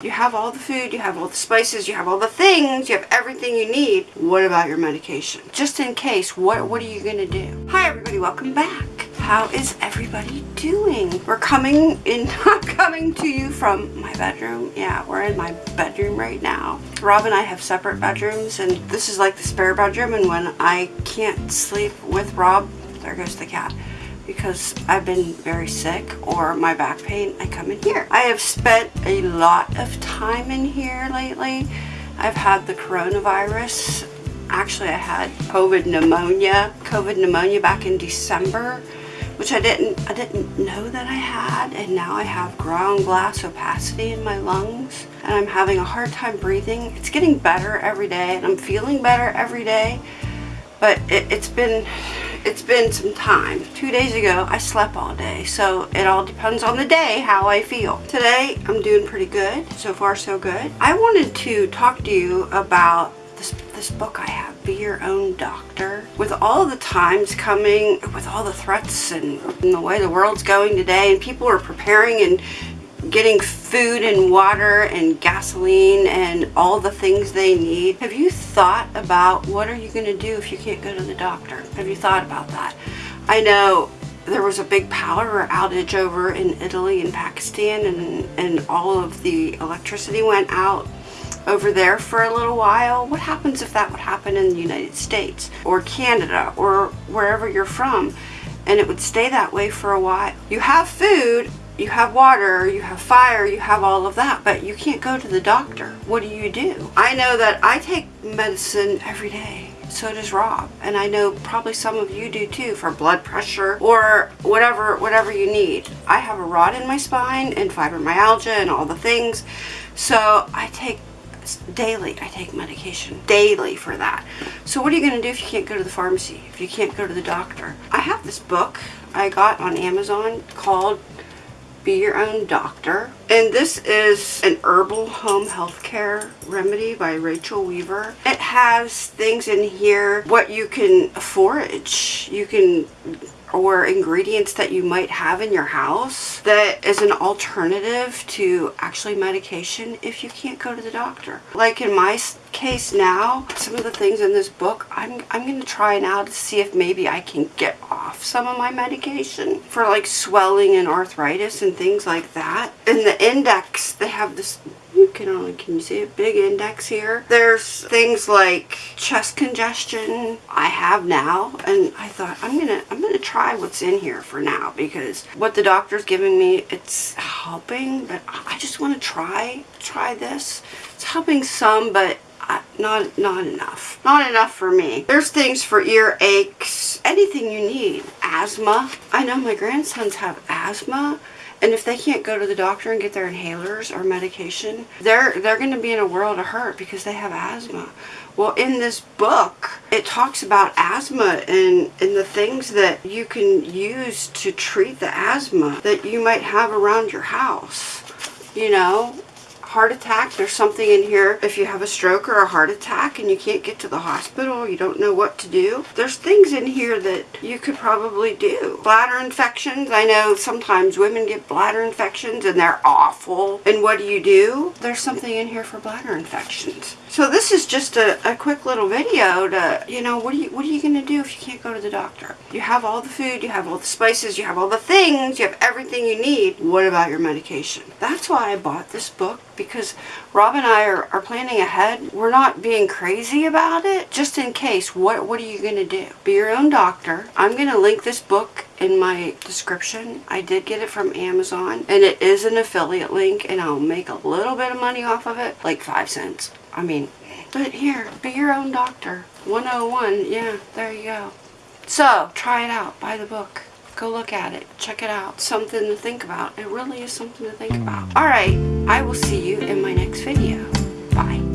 You have all the food, you have all the spices, you have all the things, you have everything you need. What about your medication? Just in case, what, what are you gonna do? Hi everybody, welcome back. How is everybody doing? We're coming in, I'm coming to you from my bedroom. Yeah, we're in my bedroom right now. Rob and I have separate bedrooms and this is like the spare bedroom and when I can't sleep with Rob, there goes the cat because I've been very sick or my back pain, I come in here. I have spent a lot of time in here lately. I've had the coronavirus. Actually, I had COVID pneumonia, COVID pneumonia back in December, which I didn't, I didn't know that I had. And now I have ground glass opacity in my lungs and I'm having a hard time breathing. It's getting better every day and I'm feeling better every day, but it, it's been, it's been some time. Two days ago, I slept all day, so it all depends on the day how I feel. Today, I'm doing pretty good. So far, so good. I wanted to talk to you about this, this book I have, Be Your Own Doctor. With all the times coming, with all the threats and, and the way the world's going today, and people are preparing and getting food and water and gasoline and all the things they need. Have you thought about what are you going to do if you can't go to the doctor? Have you thought about that? I know there was a big power outage over in Italy and Pakistan and, and all of the electricity went out over there for a little while. What happens if that would happen in the United States or Canada or wherever you're from and it would stay that way for a while? You have food you have water, you have fire, you have all of that, but you can't go to the doctor. What do you do? I know that I take medicine every day. So does Rob. And I know probably some of you do too for blood pressure or whatever whatever you need. I have a rod in my spine and fibromyalgia and all the things. So I take daily. I take medication daily for that. So what are you going to do if you can't go to the pharmacy? If you can't go to the doctor? I have this book I got on Amazon called be Your Own Doctor. And this is an herbal home healthcare remedy by Rachel Weaver. It has things in here, what you can forage. You can or ingredients that you might have in your house that is an alternative to actually medication if you can't go to the doctor. Like in my case now, some of the things in this book, I'm, I'm going to try now to see if maybe I can get off some of my medication for like swelling and arthritis and things like that. In the index, they have this you can only can you see a big index here? There's things like chest congestion i have now and i thought i'm gonna i'm gonna try what's in here for now because what the doctor's giving me it's helping but i just want to try try this. It's helping some but not not enough. Not enough for me. There's things for ear aches anything you need. Asthma. I know my grandsons have asthma and if they can't go to the doctor and get their inhalers or medication, they're they're going to be in a world of hurt because they have asthma. Well, in this book, it talks about asthma and, and the things that you can use to treat the asthma that you might have around your house. You know, heart attack, there's something in here. If you have a stroke or a heart attack and you can't get to the hospital, you don't know what to do, there's things in here that you could probably do. Bladder infections, I know sometimes women get bladder infections and they're awful. And what do you do? There's something in here for bladder infections. So this is just a, a quick little video to, you know, what are you, what are you going to do if you can't go to the doctor? You have all the food, you have all the spices, you have all the things, you have everything you need. What about your medication? That's why I bought this book because Rob and I are, are planning ahead. We're not being crazy about it. Just in case, what, what are you going to do? Be your own doctor. I'm going to link this book in my description. I did get it from Amazon and it is an affiliate link and I'll make a little bit of money off of it, like five cents. I mean, but here, be your own doctor. 101, yeah, there you go. So, try it out. Buy the book. Go look at it. Check it out. Something to think about. It really is something to think hmm. about. Alright, I will see you in my next video. Bye.